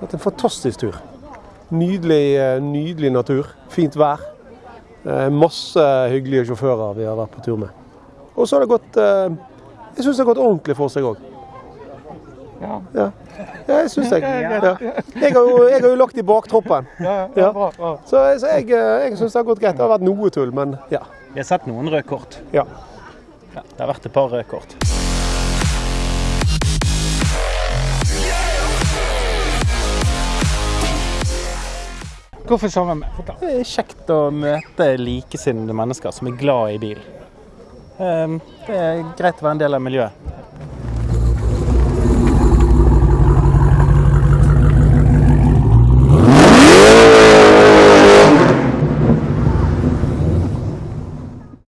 Vært en fantastisk tur. Nydelig, eh, nydelig natur. Fint vær. Eh, Masse hyggelige sjåfører vi har vært på tur med. Og så har det gått eh, Jeg syns det har gått ordentlig for seg òg. Ja. Ja. jeg syns det. Ja. Jeg, har jo, jeg har jo lagt i baktroppen. Ja. Så, så jeg, jeg syns det har gått greit. Det har vært noe tull, men ja. Vi har sett noen røde kort. ja. Ja, det har vært et par røde kort. Hvorfor sammen? Det er kjekt å møte likesinnede mennesker som er glad i bil. Ehm, Det er greit å være en del av miljøet.